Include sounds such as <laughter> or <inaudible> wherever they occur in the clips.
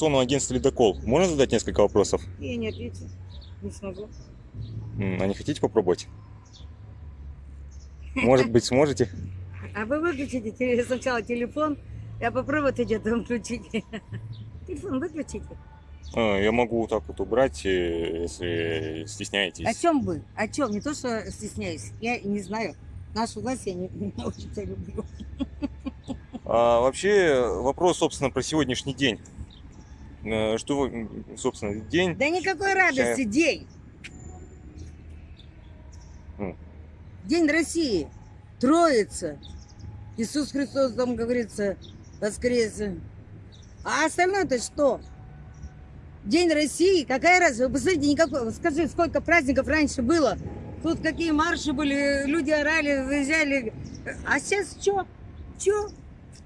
информационного агентства «Ледокол». Можно задать несколько вопросов? Я не ответил. Не смогу. А не хотите попробовать? Может быть, сможете? <laughs> А вы выключите сначала телефон, я попробую а потом включите. <laughs> Телефон выключите. А, Я могу вот так вот убрать, э, если стесняетесь. О чем вы? О чем? Не то, что стесняюсь. Я не знаю. Нашу власть я не, <laughs> не очень люблю. А вообще вопрос, собственно, про сегодняшний день. Э, Что, собственно, день? Да никакой радости день. М. День России. Троица. Иисус Христос, там говорится, воскресе. А остальное-то что? День России, какая разница? Вы посмотрите, никакой, скажи, сколько праздников раньше было. Тут какие марши были, люди орали, выезжали. А сейчас что? Что?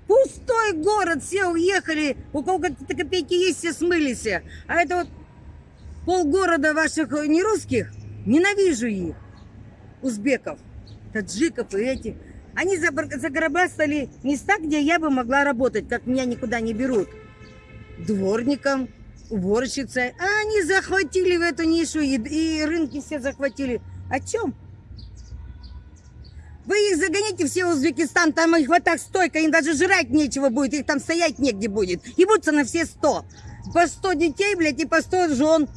Пустой город, все уехали, у кого какие-то копейки есть, все смылись. А это вот полгорода ваших э, не русских, ненавижу их, узбеков, таджиков и этих. Они загробастали места, где я бы могла работать, как меня никуда не берут. Дворником, уборщицей. А они захватили в эту нишу и, и рынки все захватили. О чем? Вы их загоните все в Узбекистан, там их вот так стойко, им даже жрать нечего будет, их там стоять негде будет. Ебутся на все сто. По сто детей, блядь, и по сто жен.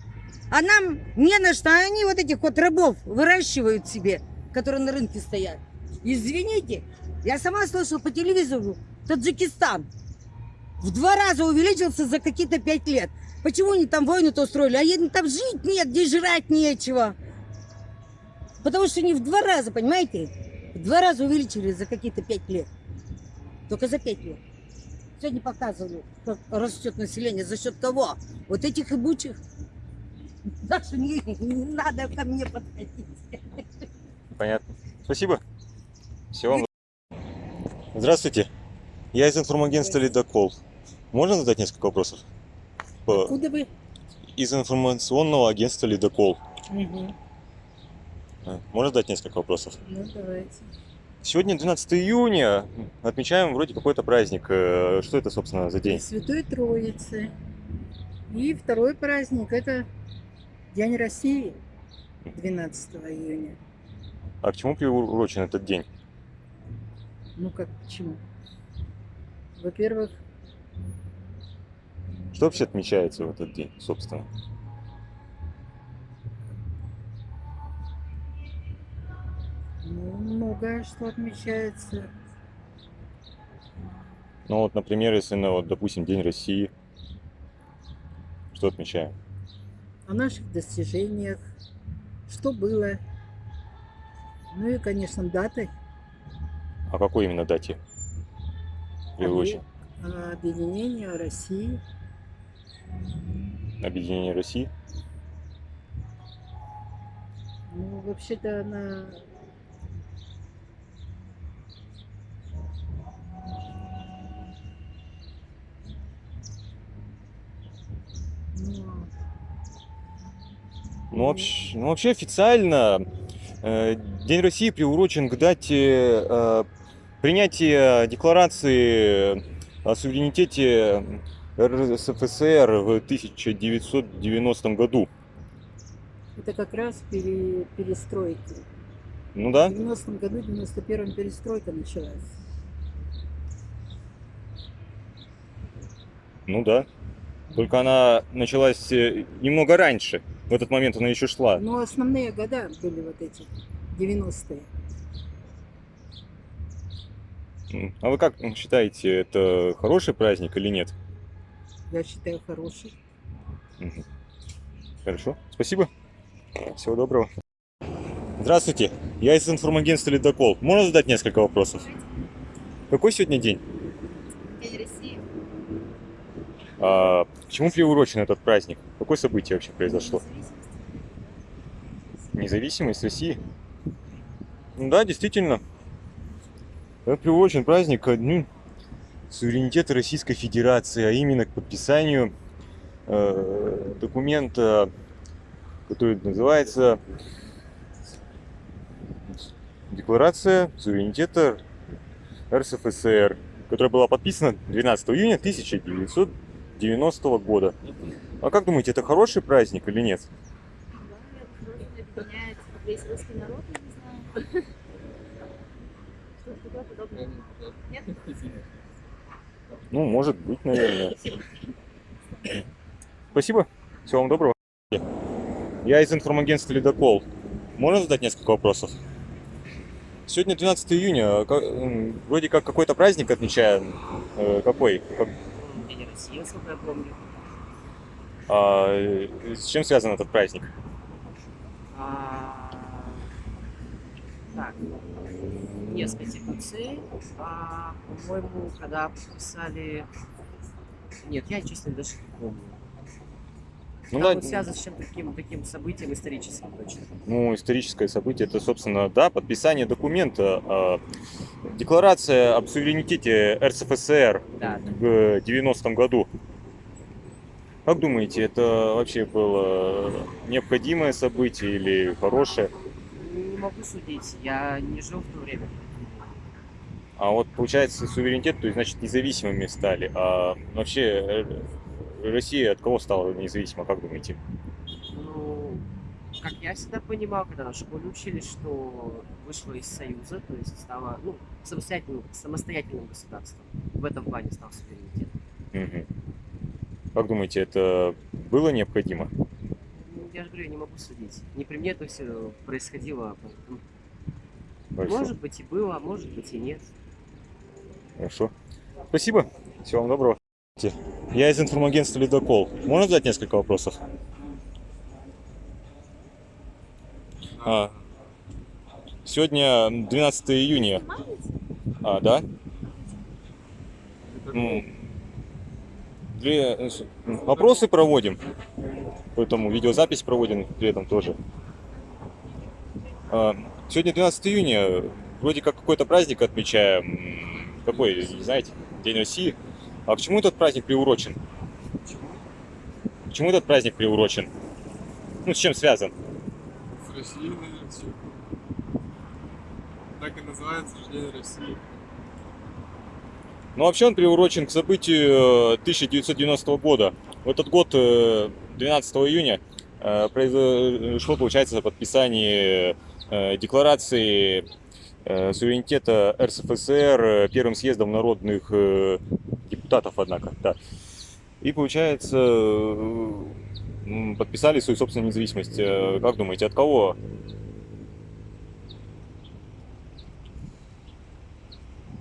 А нам не на что, они вот этих вот рабов выращивают себе, которые на рынке стоят. Извините, я сама слышала по телевизору, Таджикистан в два раза увеличился за какие-то пять лет. Почему они там войну-то устроили? А им там жить нет, где жрать нечего. Потому что они в два раза, понимаете? В два раза увеличили за какие-то пять лет. Только за пять лет. Сегодня показывали, как растет население. За счет кого? Вот этих ибучих. Так что не, не надо ко мне подходить. Понятно. Спасибо. Всего вам. Здравствуйте. Я из информагентства «Ледокол». Можно задать несколько вопросов? По- Куда вы? Из информационного агентства «Ледокол». Угу. А, Можно задать несколько вопросов? Ну, давайте. Сегодня 12 июня. Отмечаем вроде какой-то праздник. Э, Что это, собственно, за день? Святой Троицы. И второй праздник – это День России 12 июня. А к чему приурочен этот день? Ну как, почему? Во-первых, Что вообще отмечается в этот день, собственно? Ну, многое что отмечается. Ну вот, например, если, ну, вот, допустим, День России, что отмечаем? О наших достижениях, что было. Ну и, конечно, даты О какой именно дате? Приурочен? о объединении России. Объединение России? Ну, вообще-то она ну, вообще, ну, вообще официально э, День России приурочен к дате э, принятия декларации о суверенитете РСФСР в 1990 году. это как раз пере- перестройки. Ну да? В 90-м году, в 91-м перестройка началась. Ну да. Только она началась э, немного раньше. В этот момент она еще шла. Но основные года были вот эти, 90-е. М. А вы как считаете, это хороший праздник или нет? Я считаю, хороший. Хорошо, спасибо. Всего доброго. Здравствуйте, я из информагентства «Ледокол». Можно задать несколько вопросов? Какой сегодня день? День России. А, к чему приурочен этот праздник? Какое событие вообще произошло? Независимость России? Ну да, действительно. Это приурочен праздник ко дню суверенитета Российской Федерации, а именно к подписанию э, документа, который называется Декларация суверенитета РСФСР, которая была подписана 12 июня 1990 90-го года. А как думаете, это хороший праздник или нет? Да, я тоже объединяет весь русский народ, я не знаю. Что-то такое подобное. Нет? Ну, может быть, наверное. Спасибо. Всего вам доброго. Я из информагентства «Ледокол». Можно задать несколько вопросов? Сегодня 12 июня. М, Вроде как какой-то праздник отмечаем. Э, Какой? России, насколько я помню. а, э, С чем связан этот праздник? А, Так, нет Конституции. А, по-моему, когда подписали... Нет, я, честно, даже не помню. Ну, да, вот связано с чем-то таким, таким событием историческим точно. ну, историческое событие, это, собственно, да, подписание документа, а, декларация об суверенитете РСФСР Да, в 90-м году. Как думаете, это вообще было необходимое событие или хорошее? не могу судить, я не жил в то время. А вот получается суверенитет, то есть значит независимыми стали. А вообще э, Россия от кого стала независима, как думаете? Ну, как я всегда понимал, когда на школе учились, что вышла из Союза, то есть стала ну, самостоятельным, самостоятельным государством. В этом плане стал суверенитет. Мгм. Как думаете, это было необходимо? Ну, Я же говорю, я не могу судить. Не при мне это все происходило. поэтому, Хорошо. Может быть и было, а может быть и нет. Хорошо. Спасибо. Всего вам доброго. Я из информагентства «Ледокол». Можно задать несколько вопросов? А, сегодня 12 июня. А, да? Две, вопросы проводим. Поэтому видеозапись проводим при этом тоже. А, сегодня 12 июня. Вроде как какой-то праздник отмечаем. Какой, не знаете? День России. А к чему этот праздник приурочен? К чему этот праздник приурочен? Ну, с чем связан? С Россией, наверное, все. Так и называется День России. Ну, вообще он приурочен к событию э, 1990 года. В этот год, э, 12 июня, э, произошло, получается, подписание э, декларации э, суверенитета РСФСР э, Первым съездом народных э, депутатов, однако, да. И, получается, э, подписали свою собственную независимость. Э, Как думаете, от кого?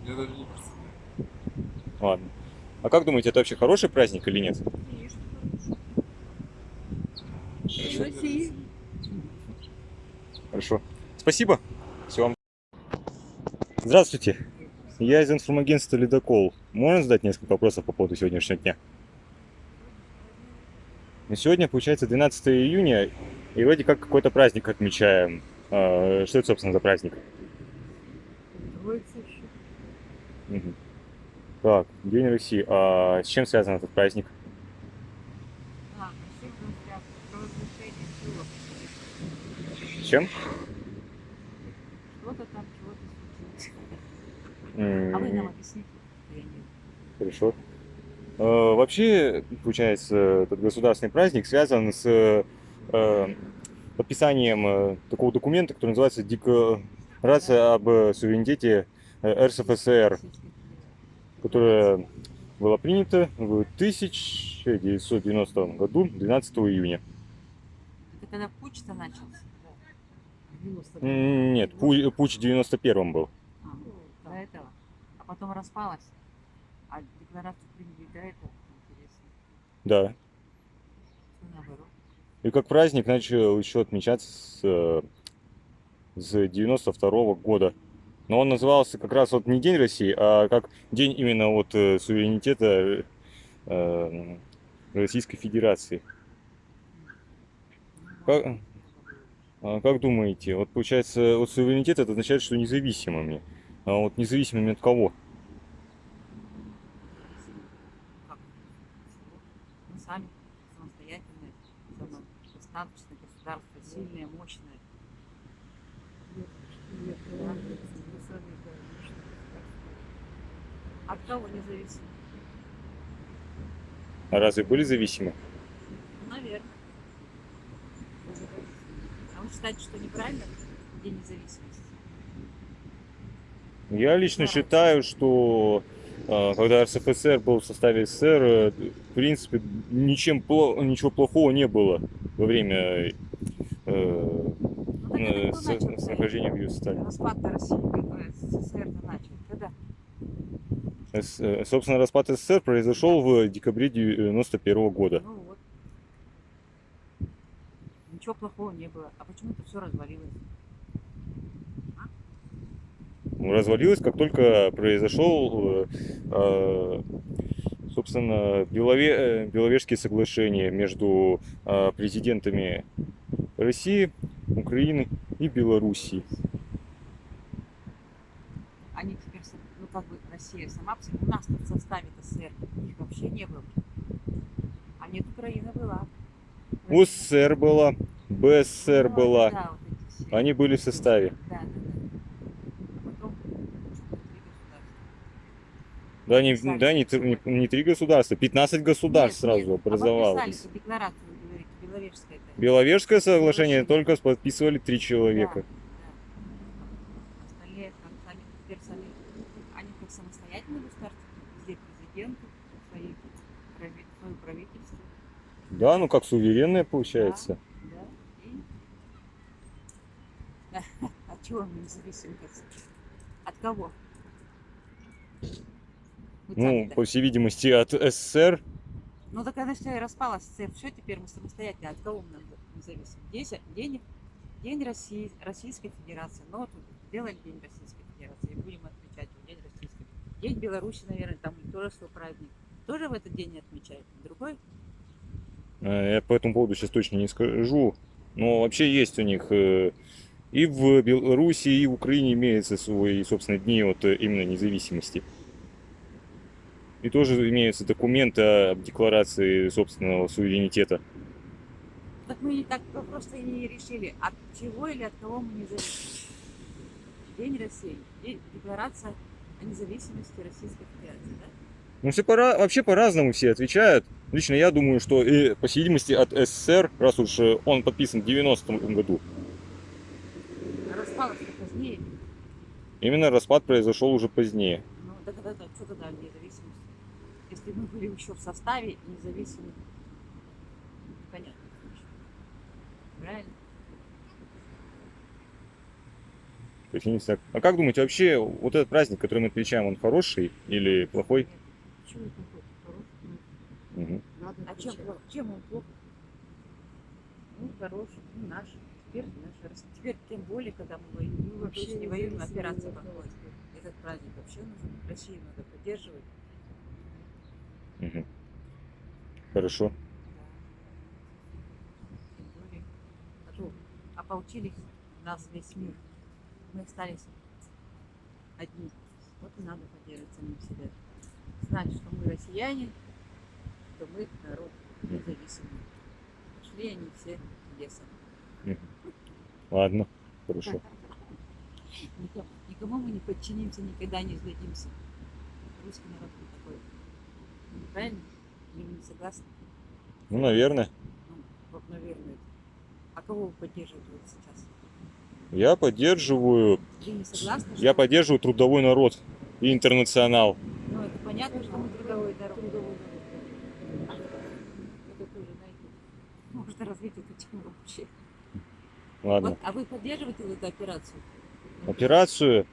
Я даже не представляю. Ладно. А как думаете, это вообще хороший праздник или нет? День России. Хорошо. Спасибо. Всего вам. Здравствуйте. Я из информагентства «Ледокол». Можно задать несколько вопросов по поводу сегодняшнего дня? Ну, Сегодня, получается, 12 июня, и вроде как какой-то праздник отмечаем. А, Что это, собственно, за праздник? Троица еще. Мгм. Так, День России. А с чем связан этот праздник? А? С чем? Что-то там, чего-то случилось. А вы нам Хорошо. Э, Вообще, получается, этот государственный праздник связан с э, подписанием э, такого документа, который называется Декларация об суверенитете РСФСР, которая была принята в 1990 году, 12 июня. Это когда путь-то начался? Нет, пу- путь в 91 был. А, до этого. А потом распалась. А декларацию приняли до этого. Интересно. Да. И как праздник начал еще отмечаться с, э, с 92 года. Но он назывался как раз вот не День России, а как день именно вот э, суверенитета э, Российской Федерации. Как, а как думаете, вот получается, вот суверенитет это означает, что независимыми. А вот независимыми от кого? Как? Мы сами самостоятельные, самодостаточное мощное. Да? От кого независимо? А разве были зависимы? Наверное. А вы считаете, что неправильно День независимости? Я лично Да. считаю, что э, когда РСФСР был в составе СССР, э, в принципе, ничем, ничего плохого не было во время э, Ну, так э, с- начал с нахождения в составе. распад России, э, СССР начал? Когда? С- э, Собственно, распад СССР произошел в декабре 91 года. Ну вот. Ничего плохого не было. А почему это все развалилось? развалилась, как только произошел, э, э, собственно, Белове- э, Беловежские соглашения между э, президентами России, Украины и Белоруссии. Они теперь, ну как бы Россия сама, у нас в составе СССР их вообще не было. А нет, Украина была. УССР была, БССР Ну, была, да, вот они были в составе. Да, да, да. А потом не, да, не, не- не три государства, 15 государств Нет, сразу нет, А образовалось. декларацию, это. Беловежское соглашение Соглашение. только подписывали три человека. Да, да. Остальные как сами, теперь сами, они как самостоятельные государства, везде президенты, свои, прави- свое правительство. Да, ну как суверенное получается. Да. И... <laughs> От чего мы независимы? От кого? Ну, по всей видимости, от СССР. Ну так она все и распалась, СССР. Все, теперь мы самостоятельно. От кого мы независимы? День, день, день России, Российской Федерации. Ну вот сделали День Российской Федерации. И будем отмечать День Российской День Беларуси, наверное, там тоже свой праздник. Тоже в этот день не отмечают. Другой? Э, Я по этому поводу сейчас точно не скажу. Но вообще есть у них э, и в Беларуси, и в Украине имеются свои, собственно, дни вот э, именно независимости. И тоже имеются документы о декларации собственного суверенитета. Так мы и так просто и не решили, от чего или от кого мы независимы. День России. День, декларация о независимости Российской Федерации, да? Ну, все пора, вообще по-разному все отвечают. Лично я думаю, что, и, по видимости, от СССР, раз уж э, он подписан в 90-м году, распалась позднее. именно распад произошел уже позднее. Ну, да, да, да, что тогда? Если мы были еще в составе независимы, понятно. Правильно? То есть, я не знаю. А как думаете, вообще вот этот праздник, который мы отмечаем, он хороший или плохой? Нет. Почему это плохо? Хороший? Надо А чем, плохо? чем он плохо? Ну, хороший, ну, наш. Теперь наш Россия. Теперь тем более, когда мы воюем. Ну, вообще не воюем, операция проходит. Этот праздник вообще нужен. Россию надо поддерживать. Мгм. Хорошо. Более. А ополчились нас весь мир. Мы остались одни. Вот и надо поддерживать самим себя. Знать, что мы россияне, что мы народ независимый. Пошли они все лесом. Ладно, хорошо. Никому, мы не подчинимся, никогда не сдадимся. Русский народ. Правильно? Или вы не согласны? Ну, наверное. Ну, вот, наверное. А кого вы поддерживаете вот сейчас? Я поддерживаю, Вы не согласны? я что- поддерживаю трудовой народ и интернационал. Ну, это понятно, что мы трудовой народ. Это тоже, знаете, можно развить эту тему вообще. Ладно. Вот, а вы поддерживаете вот эту операцию? Операцию.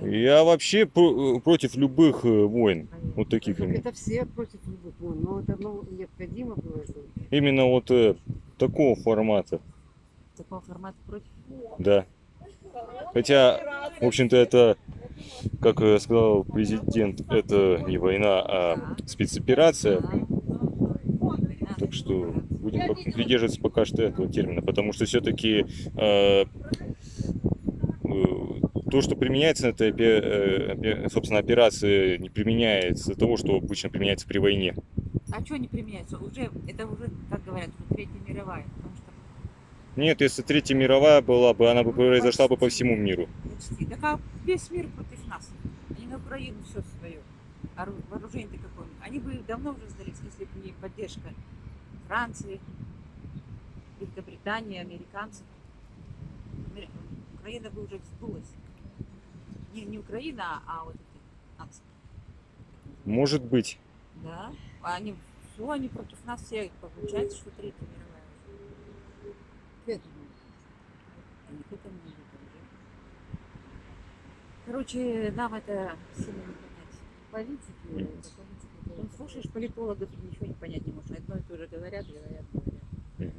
Я вообще про- против любых э, войн. Вот таких Так именно. это все против любых войн, но это ну, необходимо было сделать. Именно вот э, такого формата. Такого формата против? Да. Хотя, в общем-то, это, как э, сказал президент, это не война, а спецоперация. Так что будем придерживаться пока что этого термина, потому что все-таки то, что применяется на этой, э, собственно, операции, не применяется того, что обычно применяется при войне. А что не применяется? Уже, это уже, как говорят, уже Третья мировая. Что Нет, если Третья мировая была бы, она бы произошла бы по всему миру. почти. Так а весь мир против нас. Они на Украину все свое. ору- вооружение какое они бы давно уже сдались, если бы не поддержка Франции, Великобритании, американцев. Амери- Украина бы уже сдулась. Не, не Украина, а вот эти нации. Может быть. Да. Они все, они против нас все. Получается, что Третья мировая уже. К этому. Не к этому не. Короче, нам это сильно не понять. Политики, это политики, Ну, слушаешь политологов, и ничего не понять не можешь. Одно и то же говорят, говорят, говорят.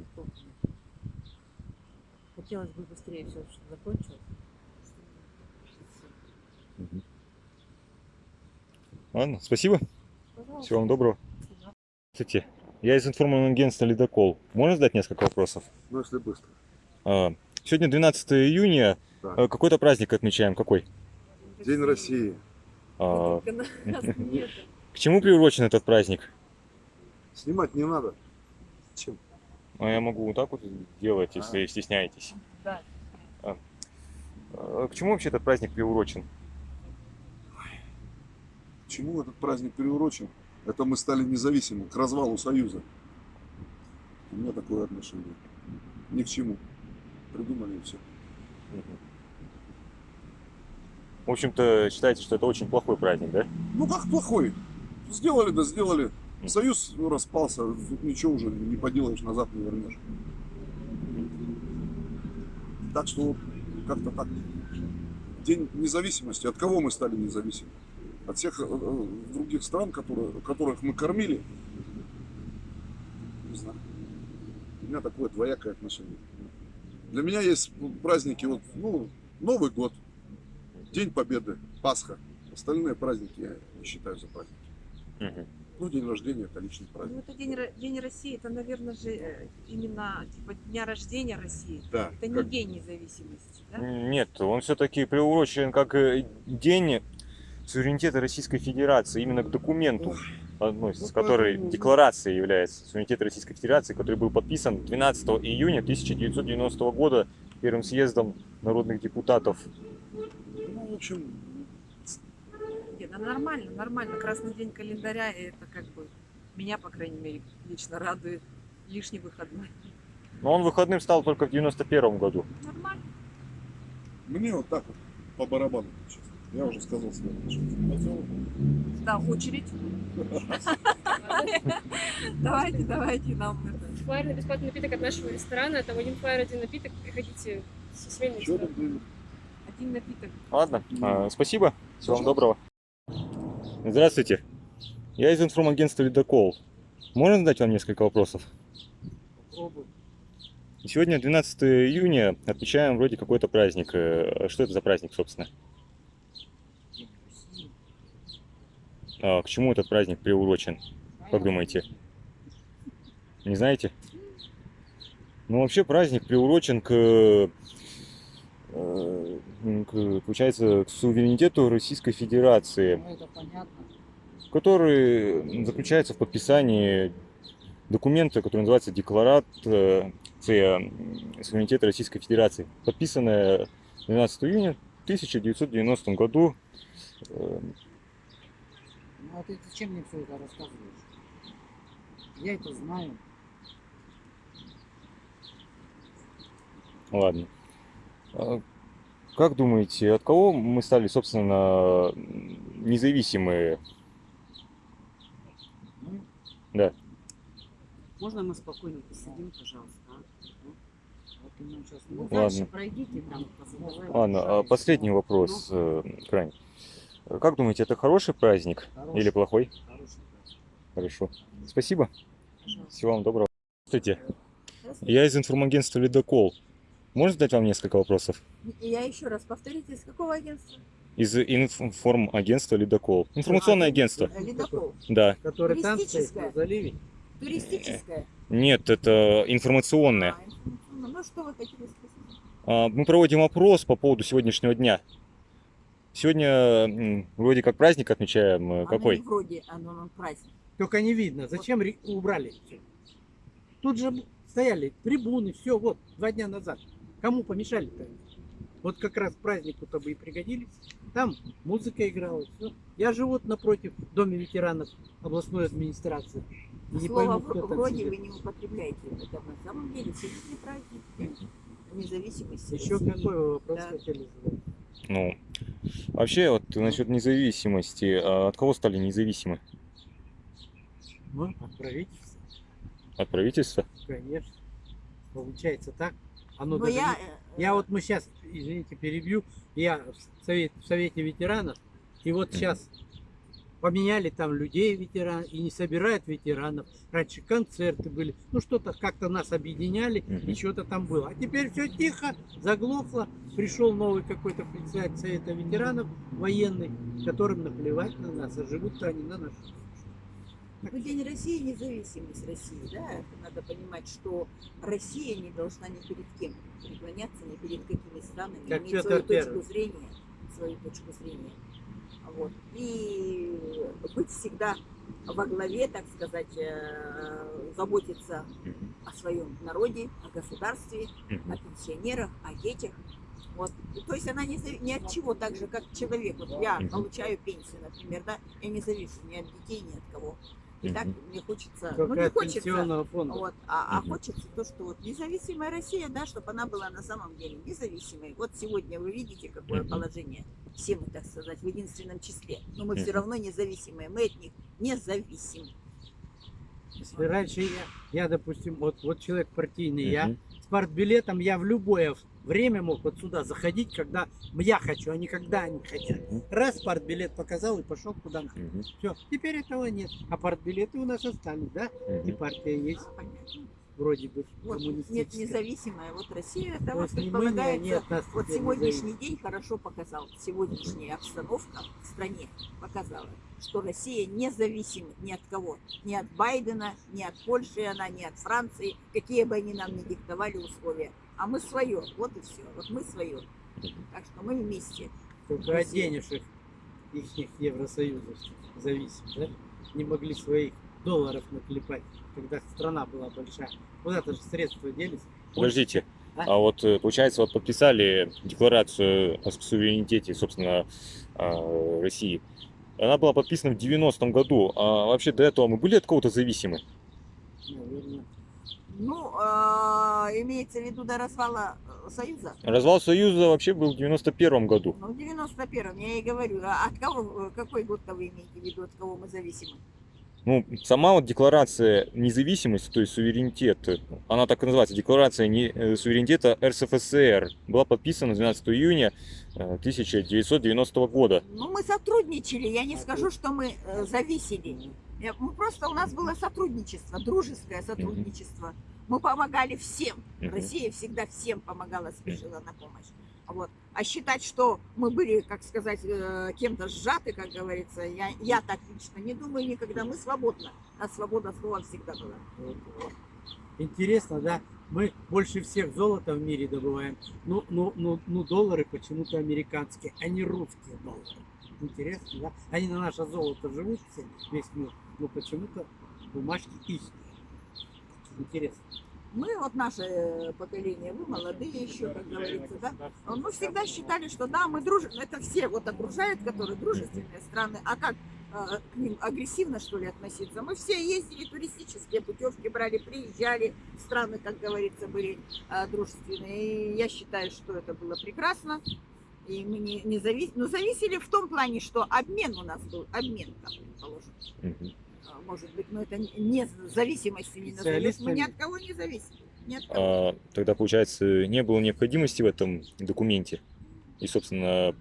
Хотелось бы быстрее все, чтобы закончилось. Ладно, спасибо. Пожалуйста. Всего вам доброго. Здравствуйте. Я из информационного агентства «Ледокол». Можно задать несколько вопросов? Ну, если быстро. А, Сегодня 12 июня. Да. А, Какой-то праздник отмечаем. Какой? День России. А. <laughs> К чему приурочен этот праздник? Снимать не надо. Чем? А я могу вот так вот делать, если стесняетесь. Да. А, К чему вообще этот праздник приурочен? Чему этот праздник приурочен? Это мы стали независимы, к развалу Союза. У меня такое отношение. Ни к чему. Придумали и все. В общем-то, считаете, что это очень плохой праздник, да? Ну как плохой? Сделали, да сделали. Союз распался, тут ничего уже не поделаешь, назад не вернешь. Так что вот как-то так. День независимости. От кого мы стали независимы? От всех э, э, других стран, которые, которых мы кормили? Не знаю. У меня такое двоякое отношение. Для меня есть праздники, вот, ну, Новый год, День Победы, Пасха. Остальные праздники я не считаю за праздники. Ну, день рождения это личный Ну, праздник. это день, день России, это, наверное, же э, именно типа дня рождения России. Да. Это не как- день независимости, да? Нет, он все-таки приурочен как день суверенитета Российской Федерации, именно к документу относится, Ну, который декларацией является суверенитет Российской Федерации, который был подписан 12 июня 1990 года Первым съездом народных депутатов. Ну, в общем, Нет, ну нормально, нормально. Красный день календаря, и это как бы меня, по крайней мере, лично радует лишний выходной. Но он выходным стал только в 91 году. Нормально. мне вот так вот по барабану. честно. Я уже сказал отношение. Да, очередь. Давайте, давайте нам это. Флайер на бесплатный напиток от нашего ресторана. Там один флайер, один напиток. Приходите со было? Один напиток. Ладно, а, спасибо, всего вам доброго. Здравствуйте, я из информагентства «Ледокол». Можно задать вам несколько вопросов? Сегодня 12 июня, отмечаем вроде какой-то праздник. Э, Что это за праздник, собственно? А, к чему этот праздник приурочен? Как думаете? Не знаете? Ну, вообще праздник приурочен к, э, к, получается, к суверенитету Российской Федерации, Ну, который заключается в подписании документа, который называется Декларат э, суверенитета Российской Федерации, подписанная 12 июня 1990 году. Ну, а ты зачем мне все это рассказываешь? Я это знаю. Ладно. А Как думаете, от кого мы стали, собственно, независимые? Ну, Можно мы спокойно посидим, пожалуйста? а? Ну, вот Ну, Ладно. дальше пройдите там. Ладно, а последний вопрос, э, крайне. Как думаете, это хороший праздник Хороший. или плохой? Хороший. Хорошо. Спасибо. Пожалуйста. Всего вам доброго. Здравствуйте. Я из информагентства «Ледокол». Можно задать вам несколько вопросов? Я еще раз повторите, из какого агентства? Из информагентства «Ледокол». Информационное агентство. Э, Ледокол. Да. который там стоит на заливе. Туристическое. Нет, это информационное. А, информационное. Ну, что вы хотели спросить? А, Мы проводим опрос по поводу сегодняшнего дня. Сегодня вроде как праздник отмечаем. э, Оно Какой? вроде, оно праздник. Только не видно. Зачем ре- убрали? Тут же стояли трибуны, все, вот, два дня назад. Кому помешали-то? Вот как раз празднику-то бы и пригодились. Там музыка играла. всё. Я живу вот напротив Дома ветеранов областной администрации. Не Слово пойму, кто там вроде сидит. вы не употребляете. Это на самом деле всемирный праздник. Независимости. Еще России. какой вы вопрос Да. хотели задать? Ну, вообще, вот насчет независимости, а от кого стали независимы? Ну, от правительства, От правительства? конечно. Получается так. Оно Но даже я, не- э, Я вот мы сейчас, извините, перебью, я в, совет, в Совете ветеранов, и вот сейчас поменяли там людей ветеран и не собирают ветеранов. Раньше концерты были, ну что-то как-то нас объединяли, Мгм. и что-то там было. А теперь все тихо, заглохло. Пришел новый какой-то председатель Совета ветеранов, военный, которым наплевать на нас, а живут-то они на нас. Ну, День России, независимость России, да, это надо понимать, что Россия не должна ни перед кем преклоняться, ни перед какими странами, Как иметь свою Первый. точку зрения, свою точку зрения. Вот. И быть всегда во главе, так сказать, э, заботиться о своем народе, о государстве, о пенсионерах, о детях. Вот. И То есть она не, ни от чего, так же, как человек. Вот я получаю пенсию, например, да, я не завишу ни от детей, ни от кого. И так мне хочется, ну не от хочется, пенсионного фонда. вот, а, а хочется то, что вот независимая Россия, да, чтобы она была на самом деле независимой. Вот сегодня вы видите, какое положение. Все мы, так сказать, в единственном числе. Но мы все равно независимые. Мы от них не зависим. Если раньше я, я, допустим, вот, вот человек партийный, я с партбилетом я в любое время мог вот сюда заходить, когда я хочу, а не когда они хотят. Мгм. Раз партбилет показал и пошел куда надо. Мгм. Все, теперь этого нет. А партбилеты у нас остались, да? И Мгм. партия есть, Понятно. вроде бы Вот нет независимая. Вот Россия, это То вот ни предполагается, нас вот сегодняшний день хорошо показал, сегодняшняя обстановка в стране показала, что Россия не зависима ни от кого, ни от Байдена, ни от Польши, она, ни от Франции, какие бы они нам ни диктовали условия. А мы свое, вот и все, вот мы свое. Так что мы вместе. Только от Россия. денежек их Евросоюза зависит, да? Не могли своих долларов наклепать, когда страна была большая. Куда-то же средства делись. Подождите, А? а вот э, получается, вот подписали декларацию о суверенитете, собственно, а, России. Она была подписана в 90-м году, а вообще до этого мы были от кого-то зависимы? Наверное. Ну, а, имеется в виду до развала э, Союза. Развал Союза вообще был в 91 году. Ну, в 91-м, я и говорю, а от кого, э, какой год-то вы имеете в виду, от кого мы зависимы? Ну, сама вот декларация независимости, то есть суверенитет, она так и называется, декларация не, э, суверенитета РСФСР, была подписана 12 июня э, 1990 года. Ну, мы сотрудничали, я не скажу, что мы э, зависели. Мы просто, у нас было сотрудничество, дружеское сотрудничество. Мы помогали всем. Россия всегда всем помогала, спешила на помощь. Вот. А считать, что мы были, как сказать, э, кем-то сжаты, как говорится, я, я так лично не думаю никогда. Мы свободно. А свобода слова всегда была. Интересно, да? Мы больше всех золота в мире добываем. Ну, ну, ну, ну доллары почему-то американские, а не русские доллары. Интересно, да? Они на наше золото живут все, весь мир, но почему-то бумажки их. Интересно. Мы, вот наше э, поколение, вы молодые еще, как говорится, да? Мы всегда считали, что да, мы дружим. Это все вот окружают, которые дружественные страны. А как э, к ним агрессивно, что ли, относиться? Мы все ездили, туристические путевки брали, приезжали. Страны, как говорится, были э, дружественные. И я считаю, что это было прекрасно. И мы не, не зависели. Но зависели в том плане, что обмен у нас был. Обмен, там, предположим. А, Может быть, но это не- зависимостью не назовешь. Мы ни от кого не зависим. Ни от кого. А, тогда, получается, не было необходимости в этом документе и, собственно,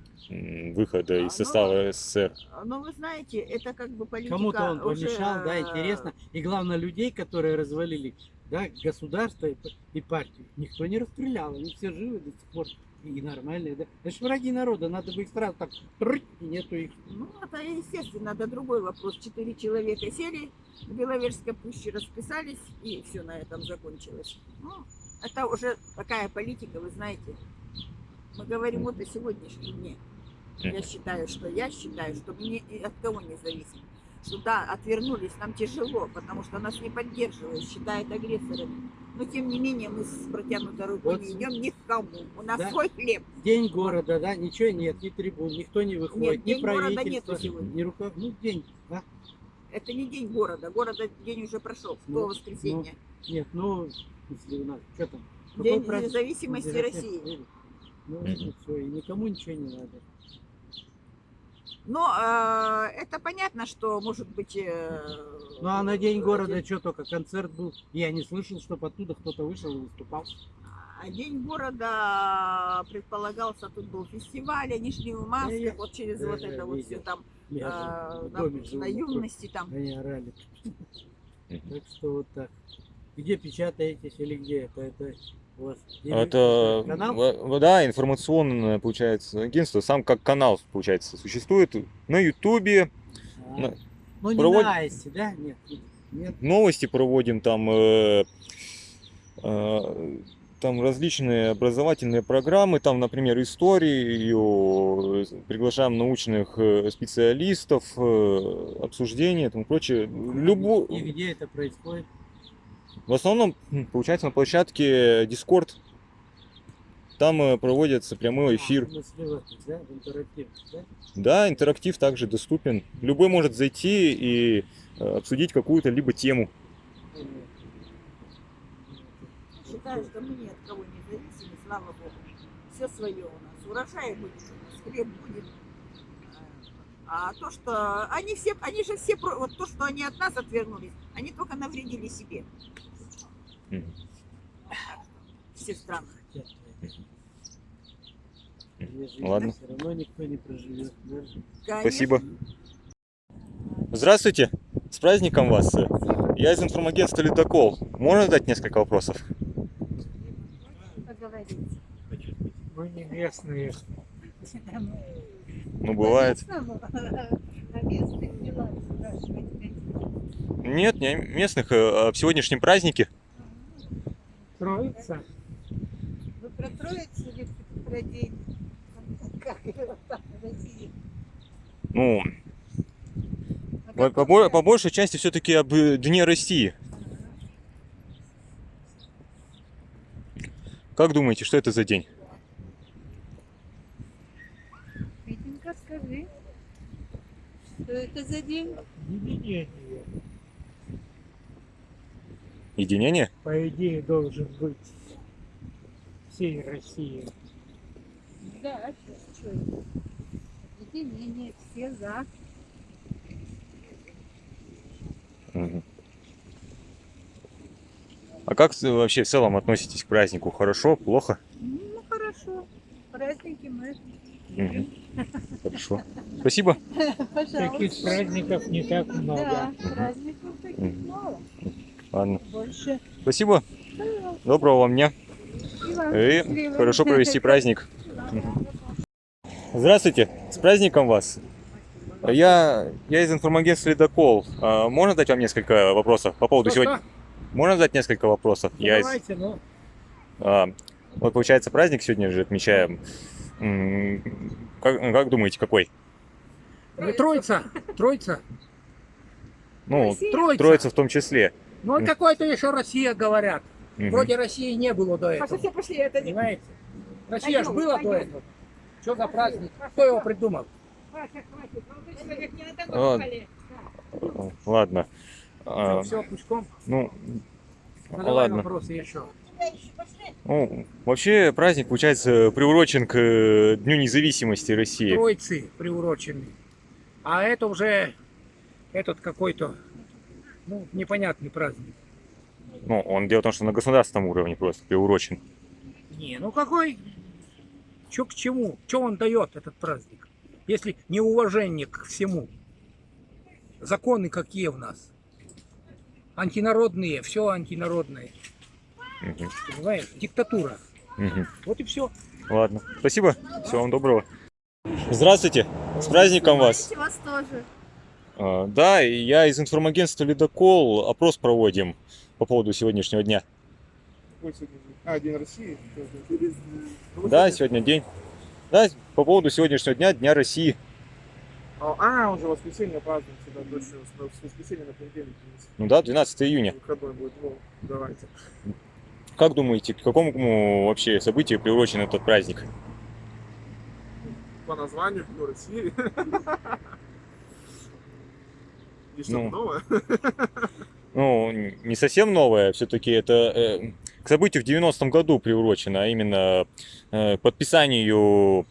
выхода А, из состава СССР. Но вы знаете, это как бы политика Кому-то он уже, помешал, да, э, интересно. И главное, людей, которые развалили да, государство и, и партию, никто не расстрелял. Они все живы до сих пор. И нормальные, да. Это ж враги народа, надо бы их сразу так, и нету их. Ну, это естественно, это другой вопрос. Четыре человека сели в Беловежской пуще, расписались, и все на этом закончилось. Ну, это уже такая политика, вы знаете. Мы говорим вот о сегодняшнем дне. Я считаю, что я считаю, что мы ни от кого не зависим. Что да, отвернулись, нам тяжело, потому что нас не поддерживают, считают агрессорами. Но тем не менее мы с протянутой рукой Вот. не идем ни к кому. У нас Да. свой хлеб. День города, да, ничего нет, ни трибун, никто не выходит, Нет, ни день правительство, ни рука, ну день, да? Это не день города. Города день уже прошел. Ну, до воскресенья. Нет, ну, если у нас, что там? какой День праздник? независимости России. Ну, Мгм. все, и никому ничего не надо. Но э, это понятно, что может быть... э, Ну а на День города что только концерт был. Я не слышал, чтобы оттуда кто-то вышел и выступал. А День города предполагался, тут был фестиваль, они шли в масках, Я- вот через я вот же это вот видел. все там, Я э, на, живу. на юности там. Они орали. Так что вот так. Где печатаетесь или где это? Это у вас Это, канал? да, информационное, получается, агентство, сам как канал, получается, существует на Ютубе, А, на- Ну не проводит- на Айсе, да? Нет. Нет. новости проводим, там, э, э, там различные образовательные программы, там, например, историю, приглашаем научных э, специалистов, э, обсуждения тому прочее. Любо... И где это происходит? В основном, получается, на площадке Discord. Там э, проводится прямой эфир. А, смысле, вот, да, интерактив, также доступен. Любой может зайти и э, обсудить какую-то либо тему. Считаю, что мы ни от кого не зависимы, слава Богу. Все свое у нас. Урожай будет, у нас хлеб будет. А то, что они все, они же все, про- вот то, что они от нас отвернулись, они только навредили себе. Мгм. Все страны. Если Ладно. Все равно никто не проживет. Даже. Спасибо. Здравствуйте, с праздником вас. Я из информагентства Ледокол. Можно задать несколько вопросов? Поговорить. Мы не местные. Ну, бывает. <laughs> Нет, не местных, э, а в сегодняшнем празднике. Троица. Вы про Троицу или про день? Как его там в России? Ну, А по, по по большей части все-таки об э, Дне России. Как думаете, что это за день? Витенька, скажи, что это за день? Единение. Единение? По идее должен быть всей России. Да, что это? Единение, все за. А как с- вообще в целом относитесь к празднику? Хорошо, плохо? Ну, хорошо. Праздники мы. Мгм. Хорошо. <laughs> Спасибо. Пожалуйста. Таких праздников не так много. Да, праздников таких Мгм. мало. Ладно. Больше. Спасибо. Доброго вам дня. И вам И хорошо провести праздник. <laughs> Здравствуйте, с праздником вас. Я, я из информагентства Ледокол. А, Можно задать вам несколько вопросов по поводу сегодня? Можно задать несколько вопросов? Я из- ну. а, вот получается праздник сегодня же отмечаем. Как, как думаете, какой? Троица. Троица. Ну, Троица. Троица в том числе. Ну, М. какой-то еще Россия говорят. Мгм. Вроде России не было до этого. Пошли, все пошли, это не... Понимаете? Россия ж Пойдем, была до этого. Что за праздник? Кто его придумал? А, Ладно. А, Все, пучком. Ну, Задавай ладно. вопросы еще. Ну, вообще праздник, получается, приурочен к э, Дню независимости России. Троицы приурочены. А это уже этот какой-то, ну, непонятный праздник. Ну, он дело в том, что на государственном уровне просто приурочен. Не, ну какой, что к чему, что он дает, этот праздник, если неуважение к всему. Законы какие у нас? Антинародные, все антинародное. Мгм. Понимаешь? Диктатура. Мгм. Вот и все. Ладно. Спасибо. Всего вам доброго. Здравствуйте. С праздником вас. вас тоже. А, Да, я из информагентства Ледокол. Опрос проводим по поводу сегодняшнего дня. А, День России? Да, сегодня день. Да, по поводу сегодняшнего дня, Дня России. А, уже воскресенье празднуется, да, точно, с воскресенья на понедельник. Ну да, 12 июня. Выходной будет, ну, давайте. Как думаете, к какому вообще событию приурочен этот праздник? По названию Дню России. И что-то Ну. новое. Ну, не совсем новое, все-таки это э, к событию в 90-м году приурочено, а именно э, подписанию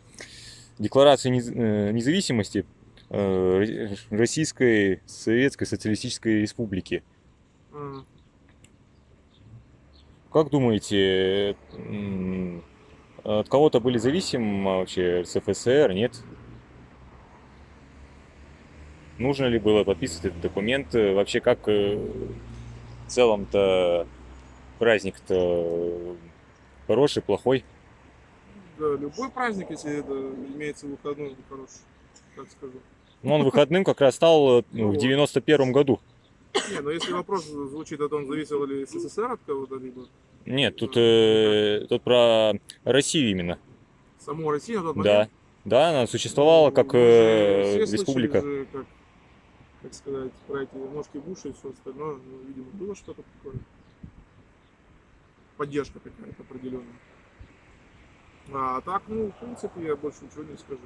Декларации э, независимости э, Российской Советской Социалистической Республики. Как думаете, от кого-то были зависимы вообще РСФСР, нет? Нужно ли было подписывать этот документ? Вообще, как в целом-то праздник-то хороший, плохой? Да, любой праздник, если это имеется выходной, хороший, так скажу. Ну, он выходным как раз стал э, Ну в вот. 91 году. Не, но если вопрос звучит о том, зависел ли СССР от кого-то, либо Нет, тут, э, тут про Россию именно. саму Россию на тот Да. момент. Да, она существовала как Мы э, республика. же, как, как сказать, про эти ножки Буша и все остальное. Ну, видимо, было что-то такое. Поддержка какая-то определенная. А так, ну, в принципе, я больше ничего не скажу.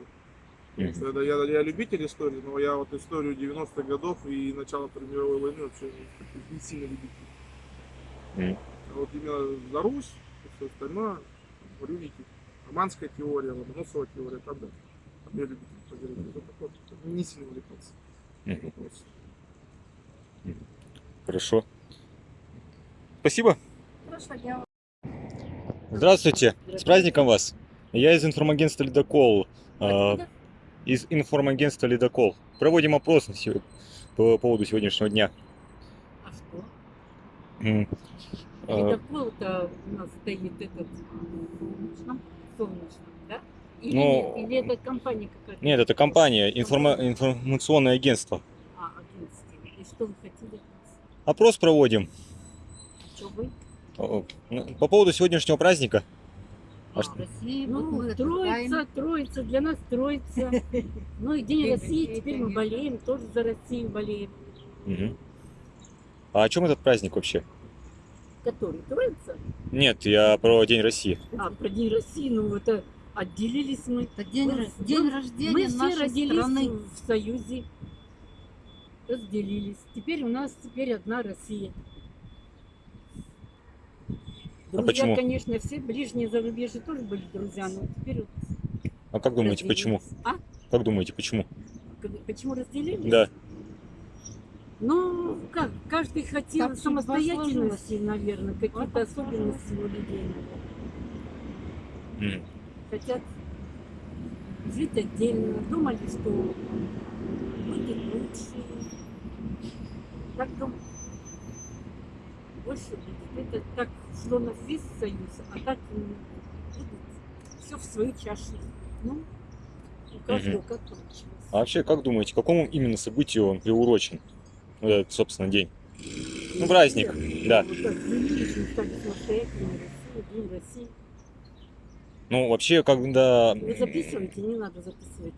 Это я, я любитель истории, но я вот историю 90-х годов и начала Второй мировой войны вообще не, не сильно любитель. М. А вот именно за Русь и все остальное, видите, романская теория, Ломоносова теория, там да. Там я любитель поделать. Это такое, не сильно увлекался. Мгм. Вопрос. Хорошо. Спасибо. Здравствуйте. С праздником вас. Я из информагентства «Ледокол». А, Откуда? Из информагентства «Ледокол». Проводим опрос по поводу сегодняшнего дня. А что? А, Ледокол-то у нас стоит этот солнечном, да? Или, Ну, нет? Или это компания какая-то? Нет, это компания, информа- информационное агентство. А, агентство. И что вы хотели? Опрос проводим. Что вы? Ну, По поводу сегодняшнего праздника. А что- Россия, вот ну, мы троица, троица, для нас троица. <laughs> Ну и День России, теперь мы болеем, тоже за Россию болеем. А о чем этот праздник вообще? Который? Троица? Нет, я про День России. А, про День России, ну это отделились мы. Это день, Мы- день мы- рождения Мы все нашей родились страны. в Союзе, разделились. Теперь у нас теперь одна Россия. А Друзья, почему? конечно, все ближние зарубежья тоже были друзья, но теперь вот А как думаете, почему? А? Как думаете, почему? Почему разделились? Да. Ну, как, каждый хотел Как самостоятельности, наверное, какие-то особенности у людей. М. Хотят жить отдельно, думали, что будет лучше. Так дум- Больше будет. Это так шло на весь союз, а так будет все в свою чашу. Ну, у каждого как получилось. А вообще, как думаете, к какому именно событию он приурочен? Вот этот, собственно, день. Ну, праздник, да. Вот так Россией, День России. Ну, вообще, когда... Вы записываете, не надо записывать.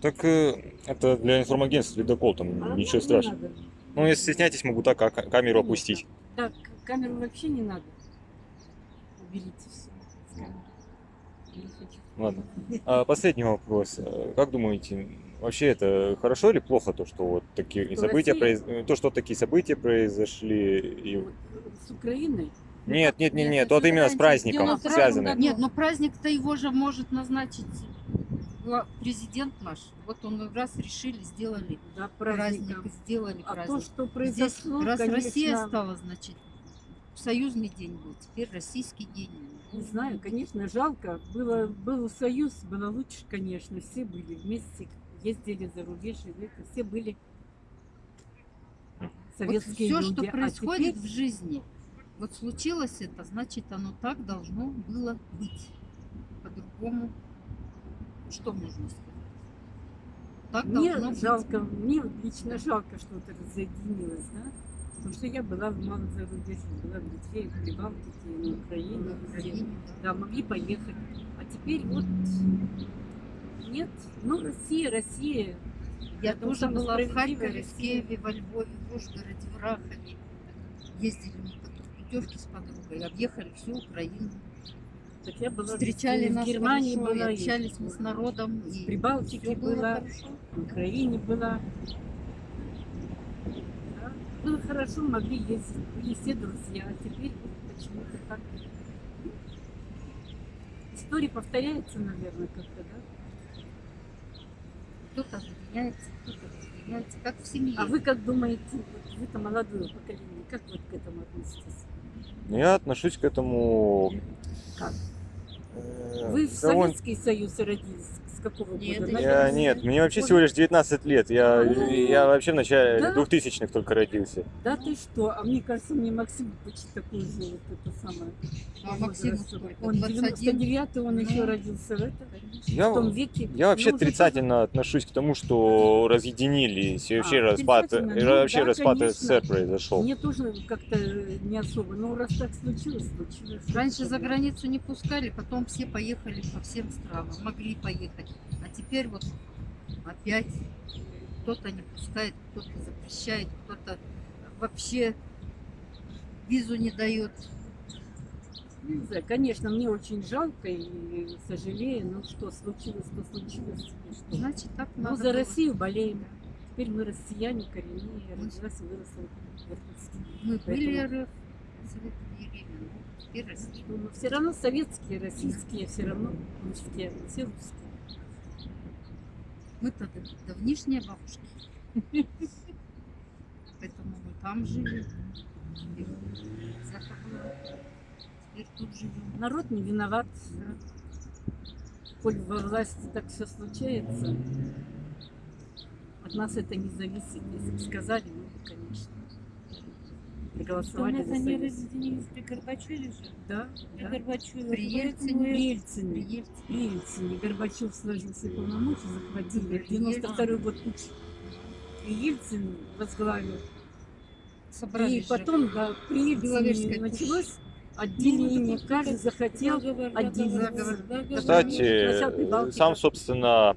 Так э, это для информагентства ледокол, там А, ничего не страшного. Ну, если стесняетесь, могу так а, ка- камеру опустить. Так, камеру вообще не надо. Уберите все с камеры. Ладно. А последний вопрос. Э, Как думаете, вообще это хорошо или плохо, то, что вот такие Что события, Россия- произ- то, что такие события произошли? и- Вот С Украиной? Нет, нет, нет, Нет, нет, это вот именно с праздником в 92-м связано. Нет, но праздник-то его же может назначить президент наш. Вот он раз решили, сделали Да, праздник, праздником. сделали А то, праздник. что Здесь, произошло, раз конечно, Россия стала, значит, союзный день был, теперь российский день. Не знаю, конечно, жалко. Было, был союз, было лучше, конечно. Все были вместе, ездили за рубеж, и все были Вот советские все, люди. что А происходит теперь в жизни, вот случилось это, значит, оно так должно было быть. По-другому, что можно сказать? Так Мне должно быть. жалко, мне лично жалко, что это разъединилось, да? Потому что я была в малом зарубежье, была в Литве, в Прибалтике, на Украине, В везде. Украине, Да, могли поехать. А теперь вот нет. Ну, Россия, Россия. Я тоже была в Харькове, в. Киеве, во Львове, в Ужгороде, в Рахове. Ездили мы по путевки с подругой, объехали всю Украину. Так я была Встречали в нас Германии хорошо, была, и общались мы с народом. в и Прибалтике всё было была, хорошо. в Украине была. Да, Было хорошо, могли ездить, были все друзья, а теперь почему-то так. История повторяется, наверное, как-то, да? Кто-то объединяется, кто-то разъединяется, как в семье. А вы как думаете, вот вы-то молодое поколение, как вот к этому относитесь? Я отношусь к этому... Как? э, Вы в довольно- Советский Союз родились? С какого Нет, года? я- нет, мне вообще всего лишь 19 лет. Я, я вообще в начале Да? 2000-х только родился. Да ты что? А мне кажется, мне Максим почти такой же, вот это самое. А сколько? Он 21? 99-й, он Ну, еще родился в этом, Я, в том веке. я вообще Ну, отрицательно отношусь к тому, что разъединились. И вообще А, распад, Ну, вообще да, распад. СССР произошел. Мне тоже как-то не особо. Но раз так случилось, случилось. Раньше за границу не пускали, потом все поехали по всем странам, могли поехать. А теперь вот опять кто-то не пускает, кто-то запрещает, кто-то вообще визу не дает. Не знаю, конечно, мне очень жалко и сожалею, но что случилось, то случилось. что. Значит, так Ну, за было. Россию болеем. Теперь мы россияне, коренные, я родилась и выросла в Иркутске. Мы были Поэтому- РФ, советское время, но теперь Россия. Но все равно советские, российские, все равно русские, все русские. Дав- давнишние бабушки. Поэтому мы там жили. Теперь тут живем. Народ не виноват. Коль во власти так все случается, от нас это не зависит. Если бы сказали, ну, конечно. Проголосовали Что за мы за не Союз. разъединились при Горбачеве же? Да, При да. Горбачеве. При Ельцине. При Ельцине. При Ельцине. При Ельцине. Горбачев сложил все полномочия, захватили. При 92 год путь. И Ельцин возглавил. Собрались И потом, да, при Ельцине началось отделение. Каждый захотел заговор. Кстати, сам, собственно,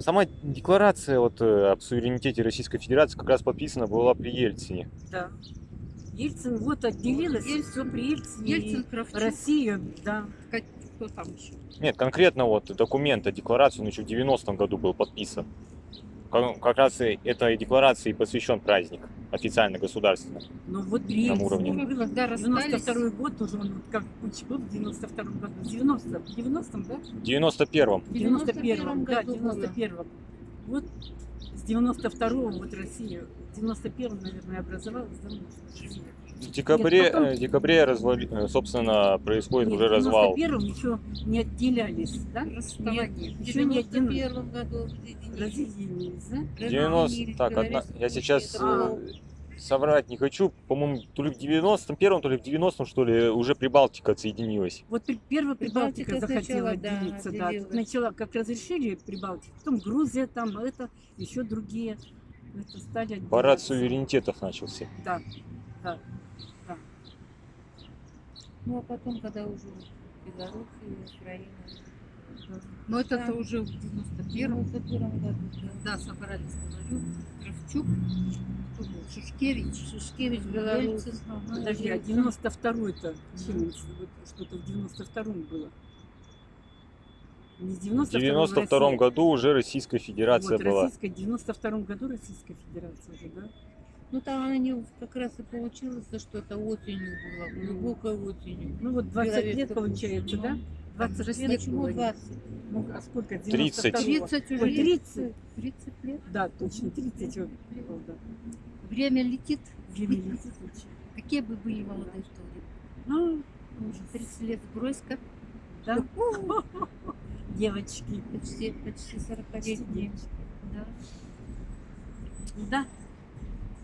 сама декларация вот, э, об суверенитете Российской Федерации как раз подписана была при Ельцине. Да. Ельцин вот отделилась, и все при Ельцине. Ельцин, Кравчук. Россия, да. Кто там еще? Нет, конкретно вот документ о декларации, он еще в 90-м году был подписан. Как, раз и этой декларации посвящен праздник, официально государственно. Но вот На уровне. было. Когда расстались, 92 год уже, он вот как Путч был в 92 году. В 90 в 90 да? В 91-м. В 91 да, в году было. 91 Вот с 92 вот Россия, в 91 наверное, образовалась, да, Россия. В декабре, Нет, потом- э, в декабре развали- э, собственно, происходит Нет, уже в развал. 91 еще не отделялись, да? расставание. В Еще не отделились. 91 году разъединились. Да? 90... Так, одна- я сейчас А. соврать не хочу. По-моему, то ли в 91-м, то ли в 90-м, что ли, уже Прибалтика отсоединилась. Вот первая Прибалтика Прибалтика захотела сначала, да, отделиться, да. Отделилась. Начала, как разрешили Прибалтику, потом Грузия там, это, еще другие. Это стали Парад отделяться. суверенитетов начался. Да, да, да. Ну, а потом, когда уже Белоруссия, Украина. Но это Да. уже в В 91 91 году. когда собрались, говорю, Кравчук, кто был, Шушкевич, Шушкевич, Беларусь. Ага, Подожди, а Ельцин. 92-й-то чем? Вот Что-то в 92-м было. Не в В 92-м 92 Россия. году уже Российская Федерация вот, была. Российская, в 92 году Российская Федерация уже, да? Ну, там они как раз и получилось, что это осенью было, глубокой осенью. Ну вот 20 лет Беловежская получается, да? 20 же лет Почему было. 20? Ну, а сколько? 30. 92-го? 30 Ой, уже. 30? 30 лет. Да, точно, 30 вот было, да. Время летит. Время летит очень. Какие бы были молодые в то время? Ну, 30 лет сбрось-ка. да. <laughs> Девочки. Почти, почти 40 Почти лет. девочки. Да. Да.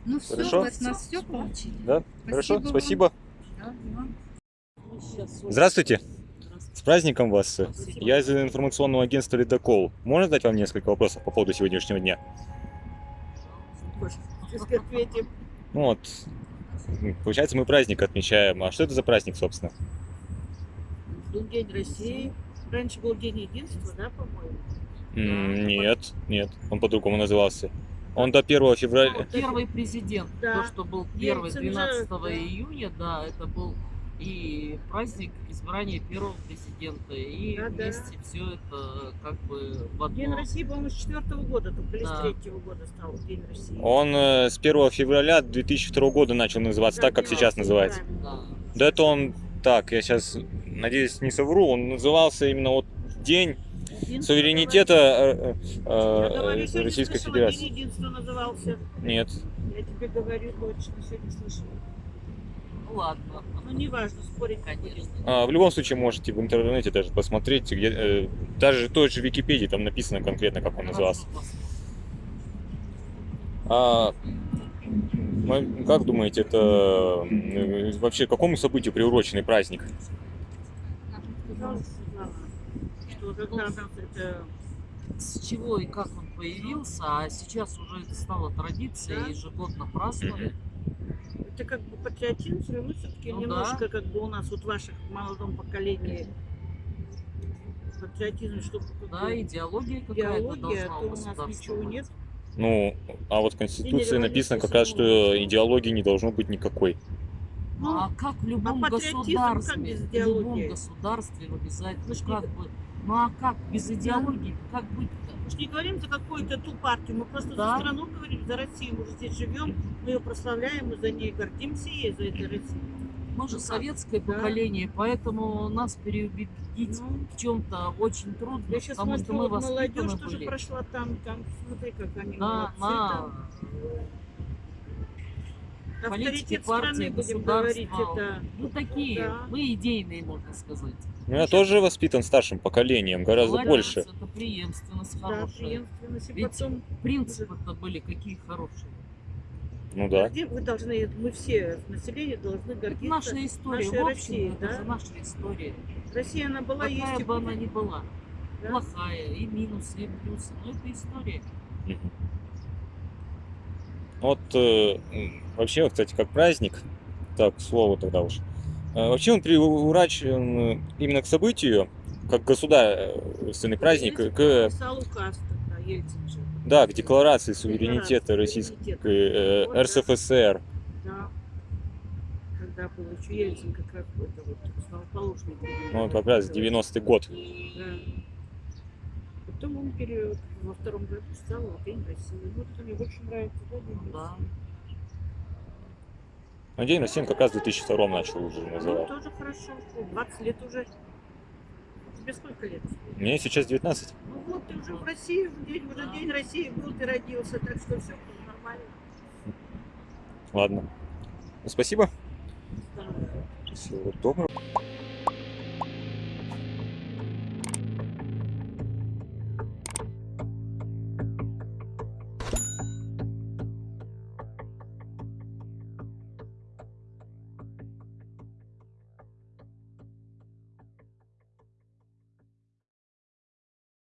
Ну все, Хорошо. от нас все получили. Да? Хорошо, вам. спасибо. Да, и вам. Здравствуйте. С праздником вас. Я из информационного агентства «Ледокол». Можно задать вам несколько вопросов по поводу сегодняшнего дня? Ну вот, получается, мы праздник отмечаем. А что это за праздник, собственно? Был День России. Раньше был День Единства, да, по-моему? Нет, нет, он по-другому назывался. Он до 1 февраля... Ну, Первый президент, Да. то, что был первый Ельцин же, 12 да. июня, да, это был и праздник избрания первого президента, и Да, да. вместе все это как бы в одно. День России, по-моему, с четвертого года, только или Да. с третьего года стал День России. Он э, с 1 февраля 2002 года начал называться так, как сейчас называется. Да. Да это он... Так, я сейчас, надеюсь, не совру. Он назывался именно вот День суверенитета э, э, Российской Федерации. День единства назывался. Нет. Я тебе говорю точно, сегодня слышала. Ну ладно. Ну, неважно, спорить не будем. А, в любом случае можете в интернете даже посмотреть, где, э, даже той же Википедии там написано конкретно, как он назывался. А, мы- как думаете, это э, вообще к какому событию приуроченный праздник? Что когда нас это... С чего и как он появился, а сейчас уже это стало традицией, Да. ежегодно праздновать. Это как бы патриотизм, все равно все-таки Ну немножко как бы у нас вот в ваших молодом поколении патриотизм, что Да, идеология какая-то идеология, должна у у нас ничего быть. нет. Ну, а вот в Конституции написано как раз, что идеологии не должно быть никакой. Ну, а как в любом а патриотизм как государстве, без в любом государстве обязательно, Мы ж как бы, ну а как без идеологии, как быть-то? Мы же не говорим за какую-то ту партию, мы просто Да. за страну говорим, за Россию. Мы же здесь живем, мы ее прославляем, мы за ней гордимся ей, за этой Россией. Мы же Ну советское Да. поколение, поэтому нас переубедить Ну. в чем-то очень трудно, Я сейчас потому что смотрю, мы вот молодежь тоже прошла там, там, смотри, как они на, молодцы на там. Политики, партии, государства. это... Ну такие, Да. мы идейные, можно сказать. Ну, я тоже воспитан старшим поколением, гораздо больше. Это преемственность Да, хорошая. преемственность. И Ведь потом, принципы-то были какие хорошие. Ну да. где вы должны, мы все, население должны гордиться Наша история, нашей в общем, Россией, это да? же наша история. Россия, она была, Какая есть и бы она ни была. Да? Плохая, и минусы, и плюсы. Но это история. Вот э, вообще, кстати, как праздник, так, к слову тогда уж, э, вообще он приурачен э, именно к событию, как государственный праздник, Ельцин к, подписал указ тогда, Ельцин же. да, к декларации суверенитета Российской э, Вот. РСФСР. Да. Когда был еще Ельцин, как раз это вот основоположный. Ну, как раз 90-й год. Да. Потом он пере... во втором году стал вот День России. Вот это мне больше нравится, да, День Да. России? Но День России он как раз в 2002 начал уже Ну, называть. тоже хорошо, что 20 лет уже. Тебе сколько лет? Мне сейчас 19. Ну вот, ты уже в России, день, уже День России был, ты родился, так что все нормально. Ладно. Ну, Спасибо. Здорово. Всего доброго.